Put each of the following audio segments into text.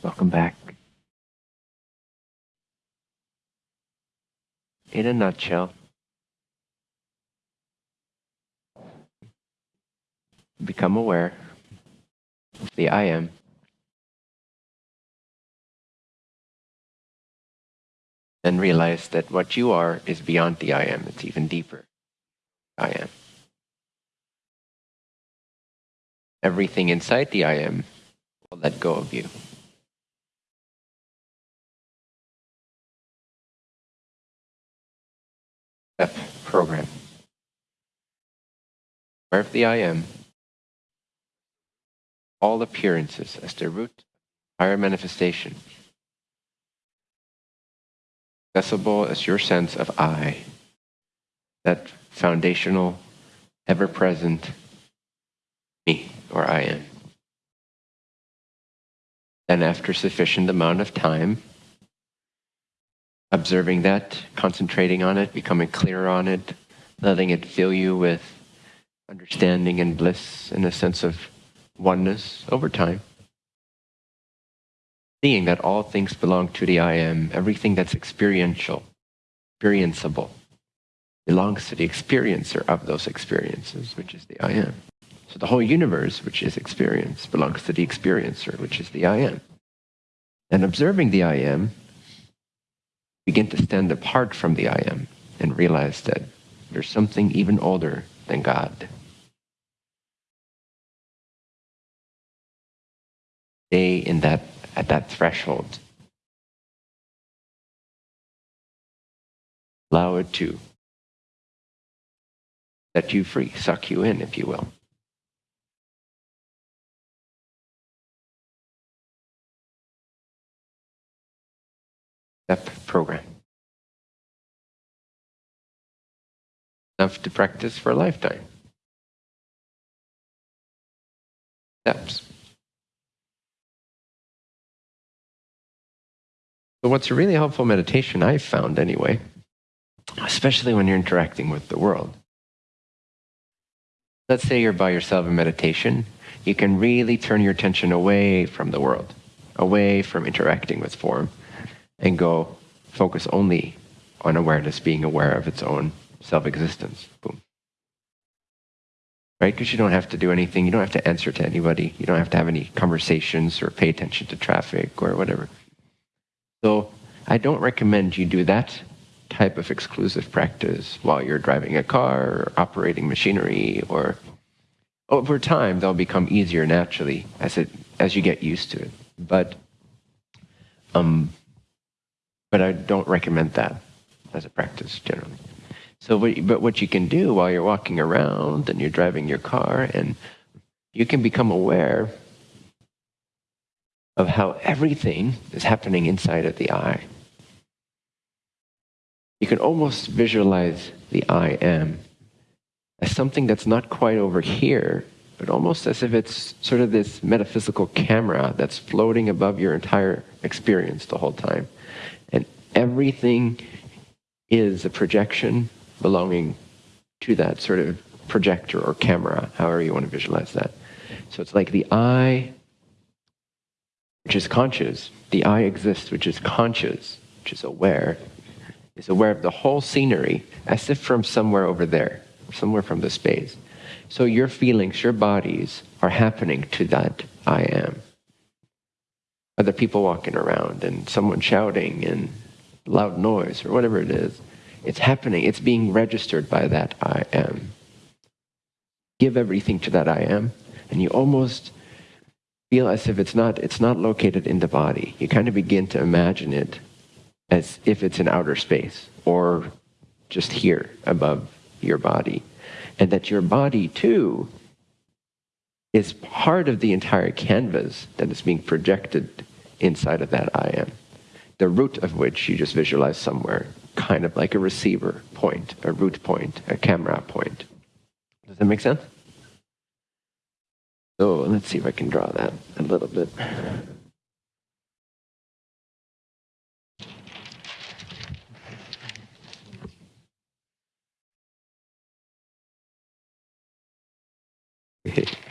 Welcome back. In a nutshell, become aware of the I am. Then realize that what you are is beyond the I am, it's even deeper. I am. Everything inside the I am will let go of you. F program. Where the I am, all appearances as the root higher manifestation, accessible as your sense of I, that foundational, ever present me or I am. Then, after sufficient amount of time, observing that, concentrating on it, becoming clear on it, letting it fill you with understanding and bliss and a sense of oneness over time. Seeing that all things belong to the I am, everything that's experiential, experienceable, belongs to the experiencer of those experiences, which is the I am. So the whole universe, which is experience, belongs to the experiencer, which is the I am. And observing the I am begin to stand apart from the I am and realize that there's something even older than God. Stay in that at that threshold. Allow it to set you free, suck you in, if you will. Step program. Enough to practice for a lifetime. Steps. So, what's a really helpful meditation, I've found anyway, especially when you're interacting with the world. Let's say you're by yourself in meditation, you can really turn your attention away from the world, away from interacting with form, and go focus only on awareness, being aware of its own self existence. Boom. Right? Because you don't have to do anything. You don't have to answer to anybody. You don't have to have any conversations or pay attention to traffic or whatever. So I don't recommend you do that type of exclusive practice while you're driving a car or operating machinery or over time they'll become easier naturally as it as you get used to it. But um, but I don't recommend that as a practice generally. So, but what you can do while you're walking around and you're driving your car, and you can become aware of how everything is happening inside of the I. You can almost visualize the I am as something that's not quite over here, but almost as if it's sort of this metaphysical camera that's floating above your entire experience the whole time. Everything is a projection belonging to that sort of projector or camera, however you want to visualize that. So it's like the I, which is conscious, the I exists, which is conscious, which is aware, is aware of the whole scenery as if from somewhere over there, somewhere from the space. So your feelings, your bodies are happening to that I am. Other people walking around and someone shouting and loud noise or whatever it is. It's happening. It's being registered by that I am. Give everything to that I am, and you almost feel as if it's not it's not located in the body. You kind of begin to imagine it as if it's in outer space or just here above your body. And that your body too is part of the entire canvas that is being projected inside of that I am the root of which you just visualize somewhere, kind of like a receiver point, a root point, a camera point. Does that make sense? So let's see if I can draw that a little bit.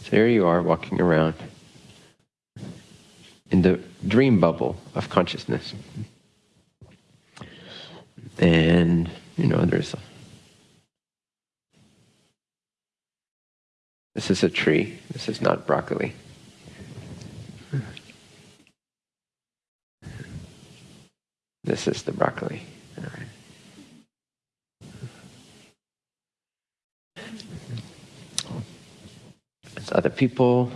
So here you are walking around in the dream bubble of consciousness. And, you know, there's a, this is a tree. This is not broccoli. This is the broccoli. It's other people.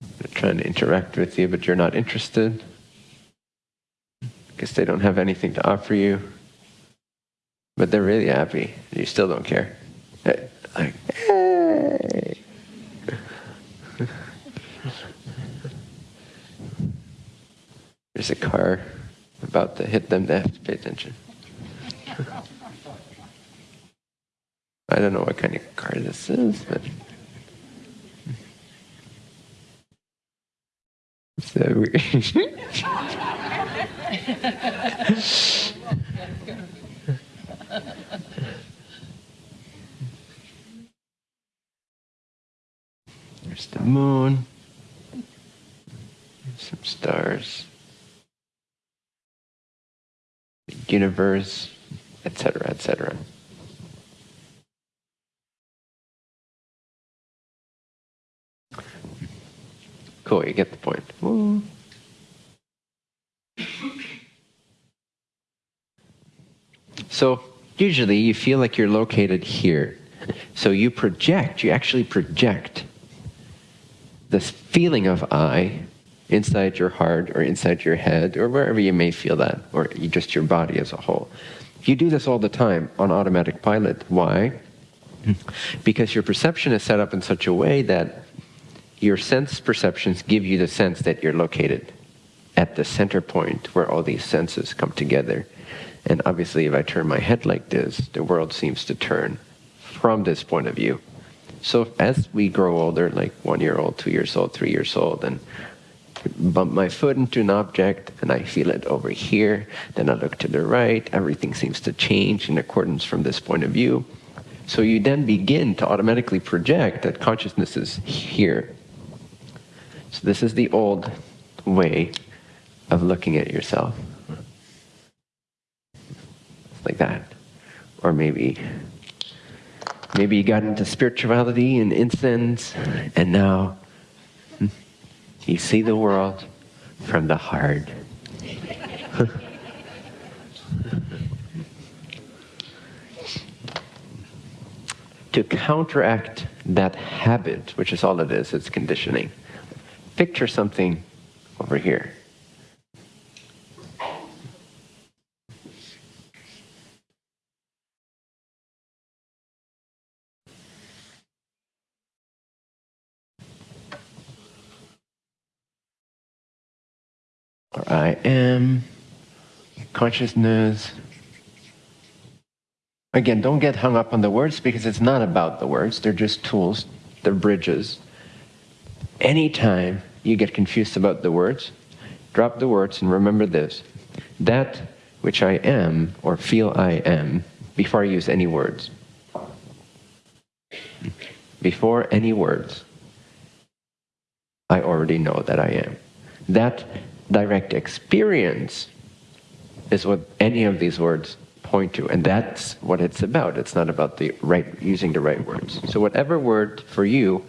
They're trying to interact with you, but you're not interested because they don't have anything to offer you. But they're really happy. You still don't care. Like, hey. There's a car about to hit them. They have to pay attention. I don't know what kind of car this is, but. There's the moon, some stars, the universe, etc., etc. Cool, you get the point. So, usually you feel like you're located here. So you project, you actually project this feeling of I inside your heart or inside your head or wherever you may feel that, or just your body as a whole. You do this all the time on automatic pilot. Why? Hmm. Because your perception is set up in such a way that your sense perceptions give you the sense that you're located at the center point where all these senses come together. And obviously, if I turn my head like this, the world seems to turn from this point of view. So as we grow older, like one year old, two years old, three years old, and bump my foot into an object and I feel it over here, then I look to the right, everything seems to change in accordance from this point of view. So you then begin to automatically project that consciousness is here. So this is the old way of looking at yourself. Like that. Or maybe maybe you got into spirituality and incense and now hmm, you see the world from the heart. to counteract that habit, which is all it is, it's conditioning picture something over here. Or I am consciousness. Again, don't get hung up on the words because it's not about the words. They're just tools, they're bridges anytime you get confused about the words, drop the words and remember this. That which I am or feel I am before I use any words. Before any words, I already know that I am. That direct experience is what any of these words point to, and that's what it's about. It's not about the right using the right words. So whatever word for you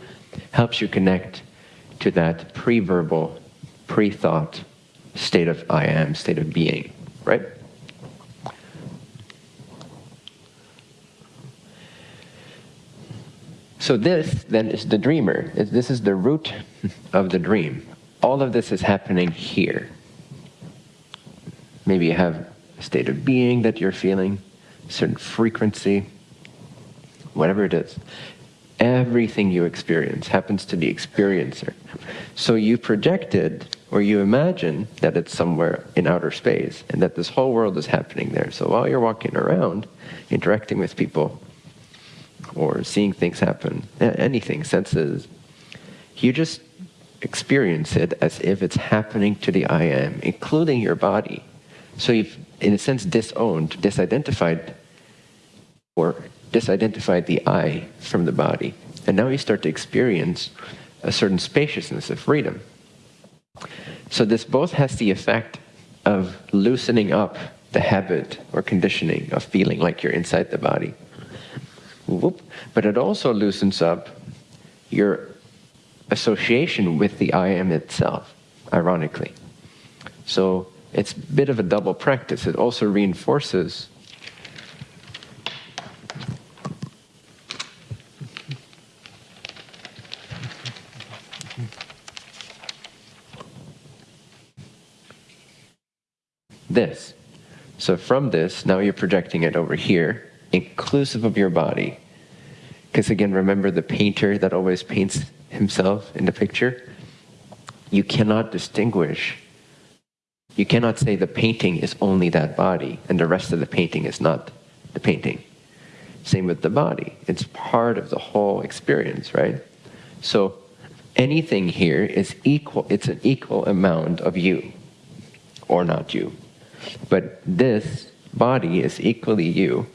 helps you connect to that pre-verbal, pre-thought state of I am, state of being, right? So this then is the dreamer. This is the root of the dream. All of this is happening here. Maybe you have a state of being that you're feeling, certain frequency, whatever it is everything you experience happens to the experiencer. So you projected or you imagine that it's somewhere in outer space and that this whole world is happening there. So while you're walking around, interacting with people, or seeing things happen, anything, senses, you just experience it as if it's happening to the I am, including your body. So you've, in a sense, disowned, disidentified, or disidentified the I from the body. And now you start to experience a certain spaciousness of freedom. So this both has the effect of loosening up the habit or conditioning of feeling like you're inside the body. Whoop. But it also loosens up your association with the I am itself, ironically. So it's a bit of a double practice. It also reinforces this. So from this, now you're projecting it over here, inclusive of your body. Because again, remember the painter that always paints himself in the picture? You cannot distinguish. You cannot say the painting is only that body and the rest of the painting is not the painting. Same with the body. It's part of the whole experience, right? So anything here is equal, it's an equal amount of you or not you. But this body is equally you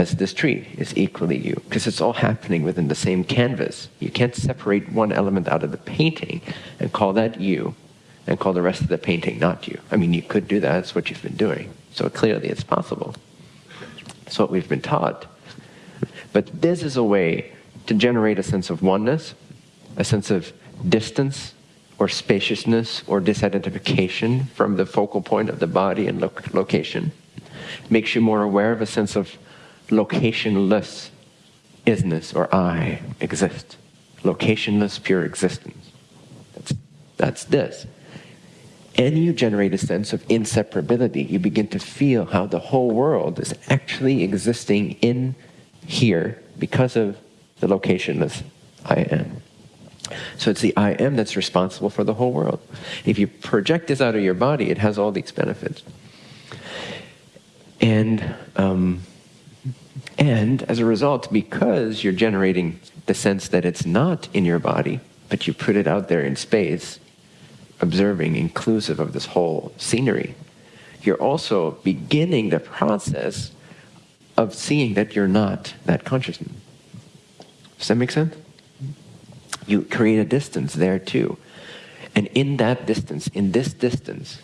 as this tree is equally you, because it's all happening within the same canvas. You can't separate one element out of the painting and call that you and call the rest of the painting not you. I mean, you could do that, that's what you've been doing. So clearly it's possible. That's what we've been taught. But this is a way to generate a sense of oneness, a sense of distance, or spaciousness or disidentification from the focal point of the body and lo location. Makes you more aware of a sense of locationless isness or I exist. Locationless pure existence. That's, that's this. And you generate a sense of inseparability. You begin to feel how the whole world is actually existing in here because of the locationless I am. So it's the I am that's responsible for the whole world. If you project this out of your body, it has all these benefits. And, um, and as a result, because you're generating the sense that it's not in your body, but you put it out there in space, observing, inclusive of this whole scenery, you're also beginning the process of seeing that you're not that consciousness. Does that make sense? You create a distance there too. And in that distance, in this distance,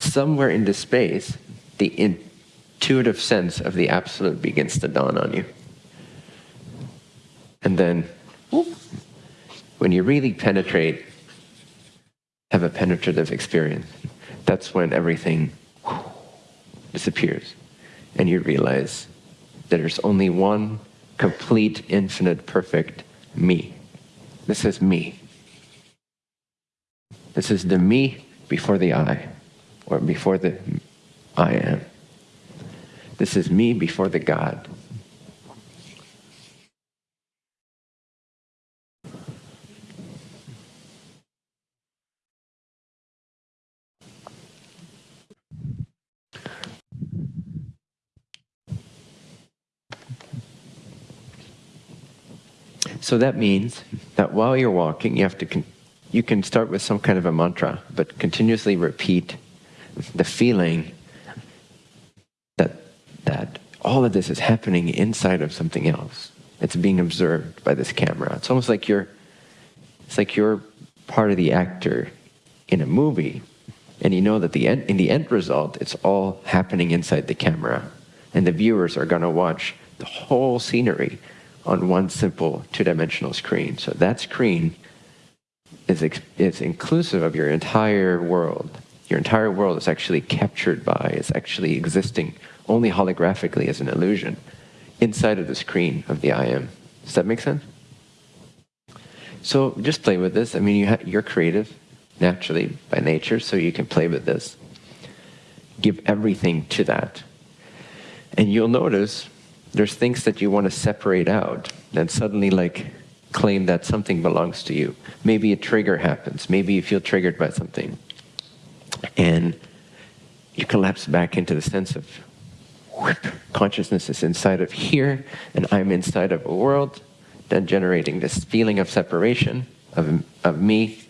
somewhere in this space, the intuitive sense of the absolute begins to dawn on you. And then, whoop, when you really penetrate, have a penetrative experience, that's when everything disappears. And you realize that there's only one complete, infinite, perfect me. This is me. This is the me before the I, or before the I am. This is me before the God. So that means that while you're walking, you have to, you can start with some kind of a mantra, but continuously repeat the feeling that, that all of this is happening inside of something else. It's being observed by this camera. It's almost like you're, it's like you're part of the actor in a movie, and you know that the end, in the end result, it's all happening inside the camera, and the viewers are going to watch the whole scenery on one simple two-dimensional screen. So that screen is, is inclusive of your entire world. Your entire world is actually captured by, is actually existing only holographically as an illusion inside of the screen of the I am. Does that make sense? So just play with this. I mean, you you're creative naturally by nature, so you can play with this. Give everything to that. And you'll notice there's things that you want to separate out and suddenly like claim that something belongs to you. Maybe a trigger happens. Maybe you feel triggered by something. And you collapse back into the sense of whoop, consciousness is inside of here and I'm inside of a world, then generating this feeling of separation of, of me.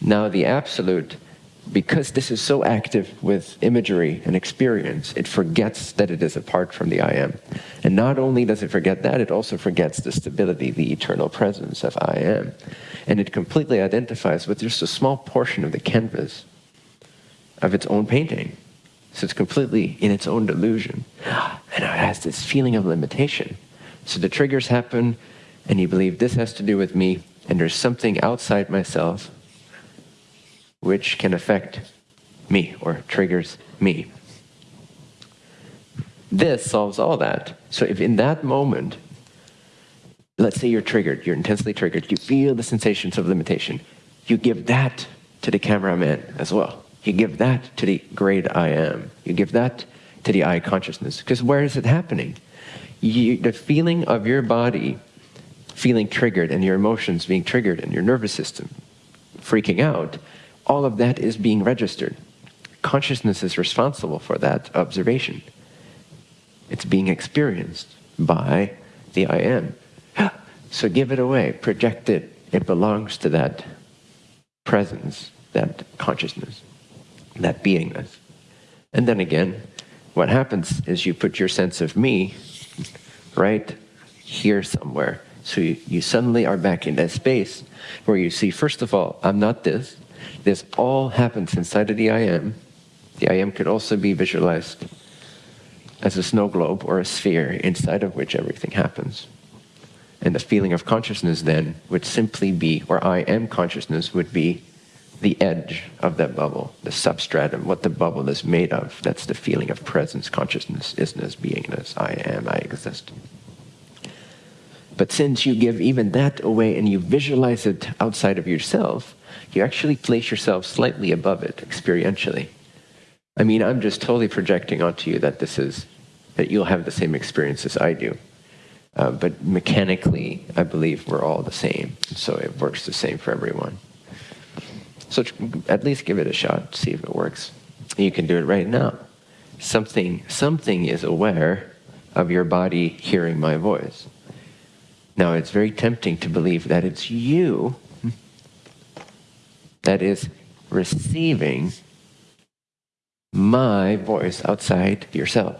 Now the absolute because this is so active with imagery and experience, it forgets that it is apart from the I am. And not only does it forget that, it also forgets the stability, the eternal presence of I am. And it completely identifies with just a small portion of the canvas of its own painting. So it's completely in its own delusion. And it has this feeling of limitation. So the triggers happen, and you believe this has to do with me, and there's something outside myself which can affect me or triggers me. This solves all that. So if in that moment, let's say you're triggered, you're intensely triggered, you feel the sensations of limitation, you give that to the cameraman as well. You give that to the great I am. You give that to the I consciousness. Because where is it happening? You, the feeling of your body feeling triggered and your emotions being triggered and your nervous system freaking out all of that is being registered. Consciousness is responsible for that observation. It's being experienced by the I am. So give it away, project it. It belongs to that presence, that consciousness, that beingness. And then again, what happens is you put your sense of me right here somewhere. So you, you suddenly are back in that space where you see, first of all, I'm not this. This all happens inside of the I am. The I am could also be visualized as a snow globe or a sphere inside of which everything happens. And the feeling of consciousness then would simply be, or I am consciousness would be the edge of that bubble, the substratum, what the bubble is made of. That's the feeling of presence, consciousness, isness, beingness, I am, I exist. But since you give even that away and you visualize it outside of yourself, you actually place yourself slightly above it experientially. I mean, I'm just totally projecting onto you that this is, that you'll have the same experience as I do. Uh, but mechanically, I believe we're all the same. So it works the same for everyone. So at least give it a shot, see if it works. You can do it right now. Something, something is aware of your body hearing my voice. Now, it's very tempting to believe that it's you that is receiving my voice outside yourself.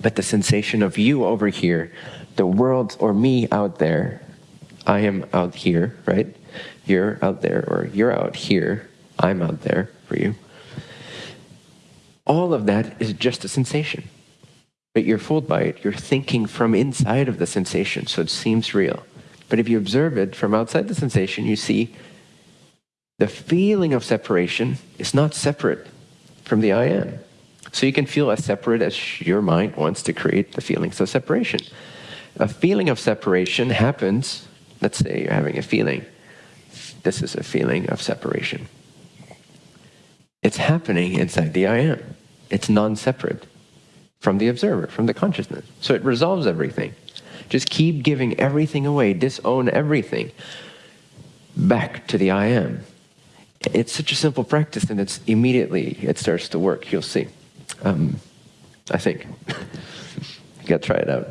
But the sensation of you over here, the world or me out there, I am out here, right? You're out there, or you're out here, I'm out there for you. All of that is just a sensation. But you're fooled by it. You're thinking from inside of the sensation, so it seems real. But if you observe it from outside the sensation, you see the feeling of separation is not separate from the I am. So you can feel as separate as your mind wants to create the feelings of separation. A feeling of separation happens, let's say you're having a feeling. This is a feeling of separation. It's happening inside the I am. It's non separate from the observer, from the consciousness. So it resolves everything. Just keep giving everything away, disown everything back to the I am it's such a simple practice and it's immediately it starts to work. You'll see. Um, i think. You gotta try it out.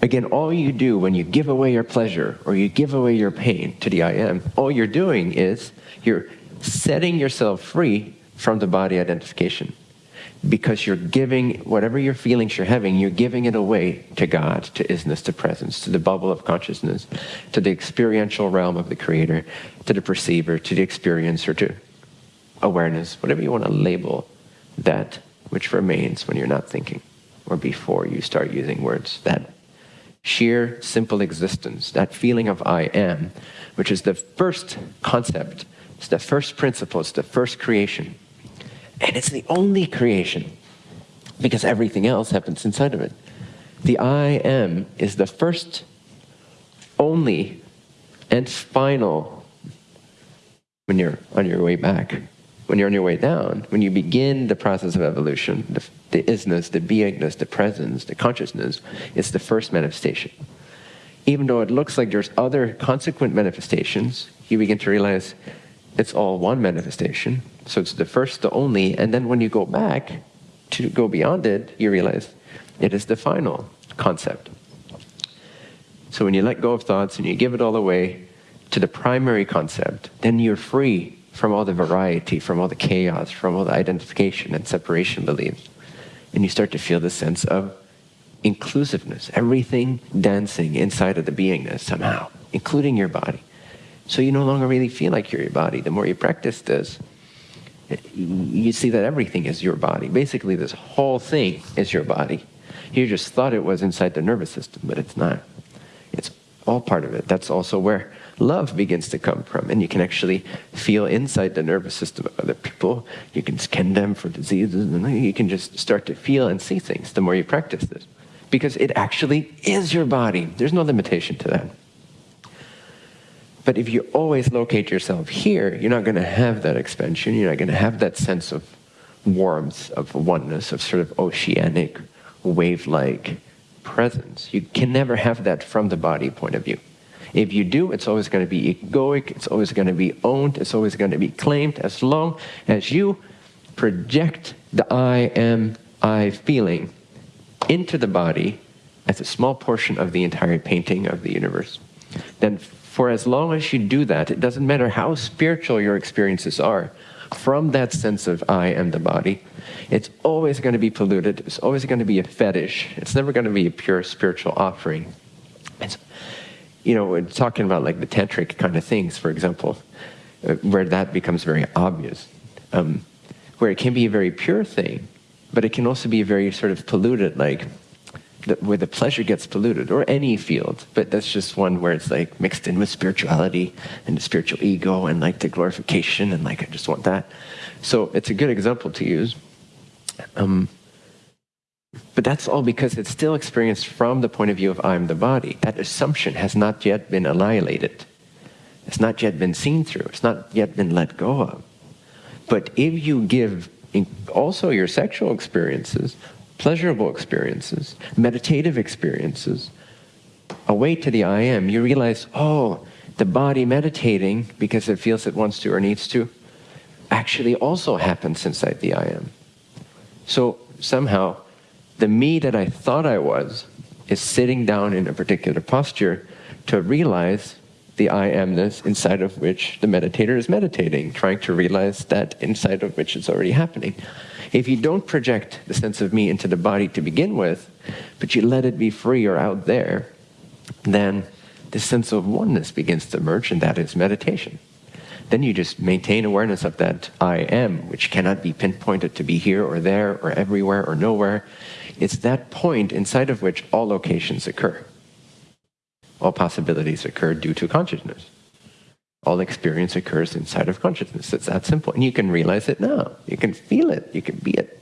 Again all you do when you give away your pleasure or you give away your pain to the i am all you're doing is you're setting yourself free from the body identification because you're giving whatever your feelings you're having, you're giving it away to God, to isness, to presence, to the bubble of consciousness, to the experiential realm of the creator, to the perceiver, to the experiencer, to awareness, whatever you want to label that which remains when you're not thinking or before you start using words. That sheer, simple existence, that feeling of I am, which is the first concept, it's the first principle, it's the first creation and it's the only creation because everything else happens inside of it. The I am is the first, only, and final when you're on your way back. When you're on your way down, when you begin the process of evolution, the, the isness, the beingness, the presence, the consciousness, it's the first manifestation. Even though it looks like there's other consequent manifestations, you begin to realize it's all one manifestation. So it's the first, the only, and then when you go back to go beyond it, you realize it is the final concept. So when you let go of thoughts and you give it all away, to the primary concept, then you're free from all the variety, from all the chaos, from all the identification and separation beliefs. And you start to feel the sense of inclusiveness, everything dancing inside of the beingness somehow, including your body. So you no longer really feel like you're your body. The more you practice this, you see that everything is your body. Basically, this whole thing is your body. You just thought it was inside the nervous system, but it's not. It's all part of it. That's also where love begins to come from. And you can actually feel inside the nervous system of other people. You can scan them for diseases, and you can just start to feel and see things the more you practice this. Because it actually is your body. There's no limitation to that. But if you always locate yourself here, you're not going to have that expansion. You're not going to have that sense of warmth, of oneness, of sort of oceanic, wave like presence. You can never have that from the body point of view. If you do, it's always going to be egoic, it's always going to be owned, it's always going to be claimed as long as you project the I am I feeling into the body as a small portion of the entire painting of the universe. Then, for as long as you do that, it doesn't matter how spiritual your experiences are, from that sense of I am the body, it's always going to be polluted. It's always going to be a fetish. It's never going to be a pure spiritual offering. It's, you know, we're talking about like the tantric kind of things, for example, uh, where that becomes very obvious, um, where it can be a very pure thing, but it can also be very sort of polluted, like where the pleasure gets polluted, or any field. But that's just one where it's like mixed in with spirituality and the spiritual ego and like the glorification and like I just want that. So it's a good example to use. Um, but that's all because it's still experienced from the point of view of I'm the body. That assumption has not yet been annihilated. It's not yet been seen through. It's not yet been let go of. But if you give also your sexual experiences, pleasurable experiences, meditative experiences, away to the I am, you realize, oh, the body meditating because it feels it wants to or needs to actually also happens inside the I am. So somehow, the me that I thought I was is sitting down in a particular posture to realize the I amness inside of which the meditator is meditating, trying to realize that inside of which it's already happening. If you don't project the sense of me into the body to begin with, but you let it be free or out there, then the sense of oneness begins to emerge, and that is meditation. Then you just maintain awareness of that I am, which cannot be pinpointed to be here or there or everywhere or nowhere. It's that point inside of which all locations occur all possibilities occur due to consciousness. All experience occurs inside of consciousness. It's that simple. And you can realize it now. You can feel it. You can be it.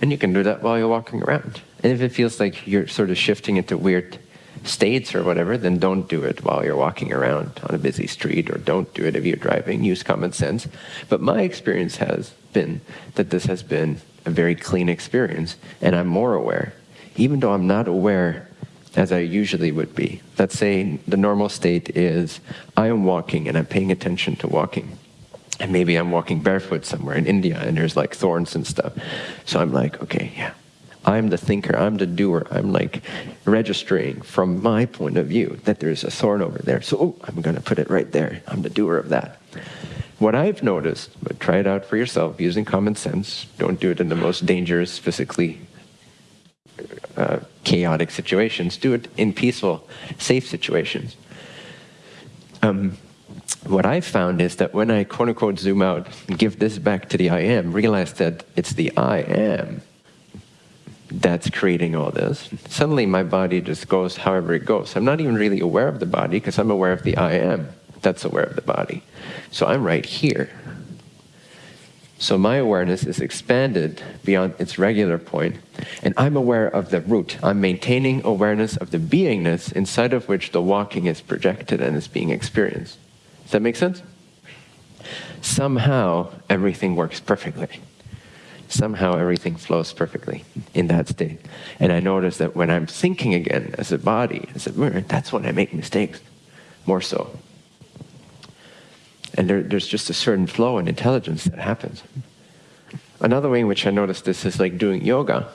And you can do that while you're walking around. And if it feels like you're sort of shifting into weird states or whatever, then don't do it while you're walking around on a busy street, or don't do it if you're driving. Use common sense. But my experience has been that this has been a very clean experience, and I'm more aware, even though I'm not aware as I usually would be. Let's say the normal state is I am walking and I'm paying attention to walking. And maybe I'm walking barefoot somewhere in India and there's like thorns and stuff. So I'm like, okay, yeah, I'm the thinker, I'm the doer. I'm like registering from my point of view that there's a thorn over there. So oh, I'm going to put it right there. I'm the doer of that. What I've noticed, but try it out for yourself using common sense, don't do it in the most dangerous, physically uh, chaotic situations. Do it in peaceful, safe situations. Um, what I've found is that when I quote unquote zoom out and give this back to the I am, realize that it's the I am that's creating all this, suddenly my body just goes however it goes. I'm not even really aware of the body because I'm aware of the I am that's aware of the body. So I'm right here. So my awareness is expanded beyond its regular point, and I'm aware of the root. I'm maintaining awareness of the beingness inside of which the walking is projected and is being experienced. Does that make sense? Somehow everything works perfectly. Somehow everything flows perfectly in that state. And I notice that when I'm thinking again as a body, as a mirror, that's when I make mistakes, more so. And there, there's just a certain flow and intelligence that happens. Another way in which I notice this is like doing yoga.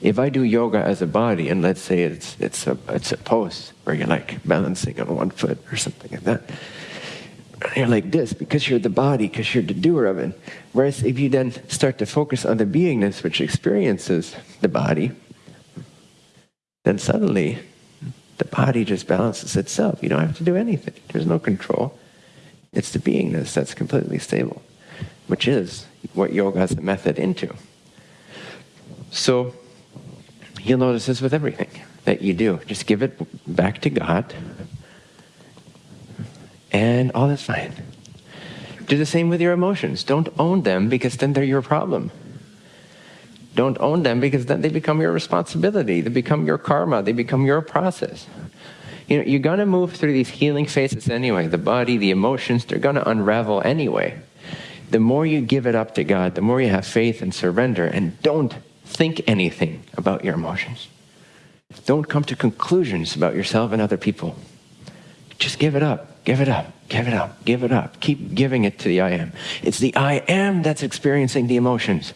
If I do yoga as a body, and let's say it's, it's, a, it's a pose where you're like balancing on one foot or something like that, you're like this because you're the body, because you're the doer of it. Whereas if you then start to focus on the beingness which experiences the body, then suddenly the body just balances itself. You don't have to do anything. There's no control. It's the beingness that's completely stable, which is what yoga has a method into. So you'll notice this with everything that you do. Just give it back to God, and all is fine. Do the same with your emotions. Don't own them because then they're your problem. Don't own them because then they become your responsibility. They become your karma. They become your process. You know, you're going to move through these healing phases anyway. The body, the emotions, they're going to unravel anyway. The more you give it up to God, the more you have faith and surrender, and don't think anything about your emotions. Don't come to conclusions about yourself and other people. Just give it up, give it up, give it up, give it up. Keep giving it to the I am. It's the I am that's experiencing the emotions,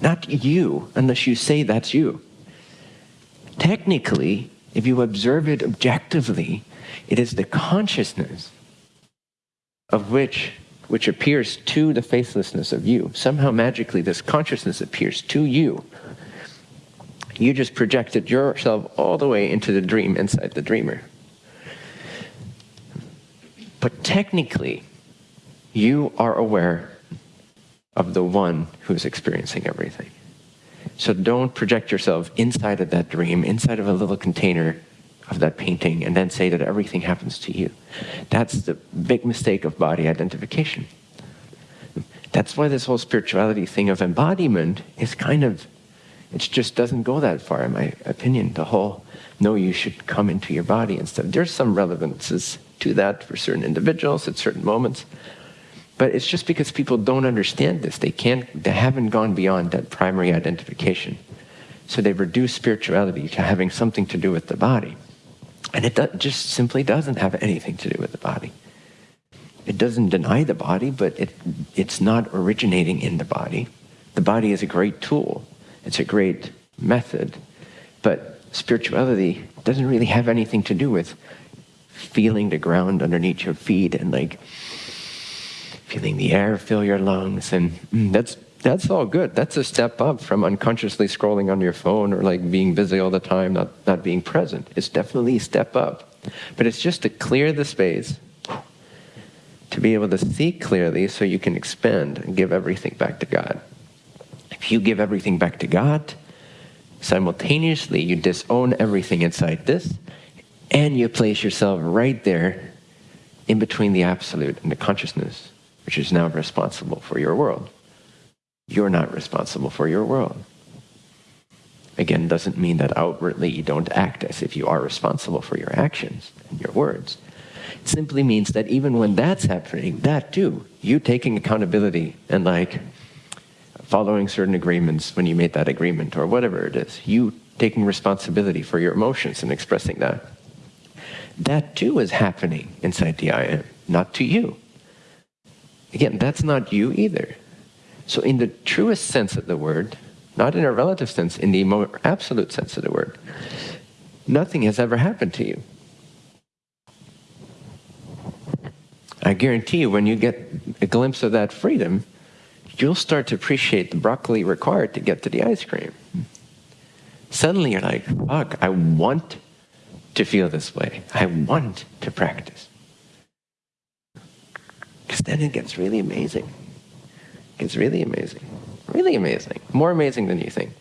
not you, unless you say that's you. Technically, if you observe it objectively, it is the consciousness of which which appears to the faithlessness of you. Somehow magically this consciousness appears to you you just projected yourself all the way into the dream inside the dreamer. But technically, you are aware of the one who's experiencing everything. So don't project yourself inside of that dream, inside of a little container of that painting, and then say that everything happens to you. That's the big mistake of body identification. That's why this whole spirituality thing of embodiment is kind of it just doesn't go that far, in my opinion. The whole, no, you should come into your body and stuff. There's some relevances to that for certain individuals at certain moments. But it's just because people don't understand this. They can't, they haven't gone beyond that primary identification. So they reduce spirituality to having something to do with the body. And it do, just simply doesn't have anything to do with the body. It doesn't deny the body, but it, it's not originating in the body. The body is a great tool it's a great method, but spirituality doesn't really have anything to do with feeling the ground underneath your feet and like feeling the air fill your lungs and mm, that's that's all good. That's a step up from unconsciously scrolling on your phone or like being busy all the time not not being present. It's definitely a step up. But it's just to clear the space to be able to see clearly so you can expand and give everything back to god. If you give everything back to God, simultaneously you disown everything inside this, and you place yourself right there in between the absolute and the consciousness, which is now responsible for your world. You're not responsible for your world. Again, doesn't mean that outwardly you don't act as if you are responsible for your actions and your words. It simply means that even when that's happening, that too, you taking accountability and like, following certain agreements when you made that agreement or whatever it is. You taking responsibility for your emotions and expressing that. That too is happening inside the I am, not to you. Again, that's not you either. So, in the truest sense of the word, not in a relative sense, in the more absolute sense of the word, nothing has ever happened to you. I guarantee you, when you get a glimpse of that freedom, you'll start to appreciate the broccoli required to get to the ice cream. Suddenly you're like, fuck, I want to feel this way. I want to practice. Because then it gets really amazing. It gets really amazing. Really amazing. More amazing than you think.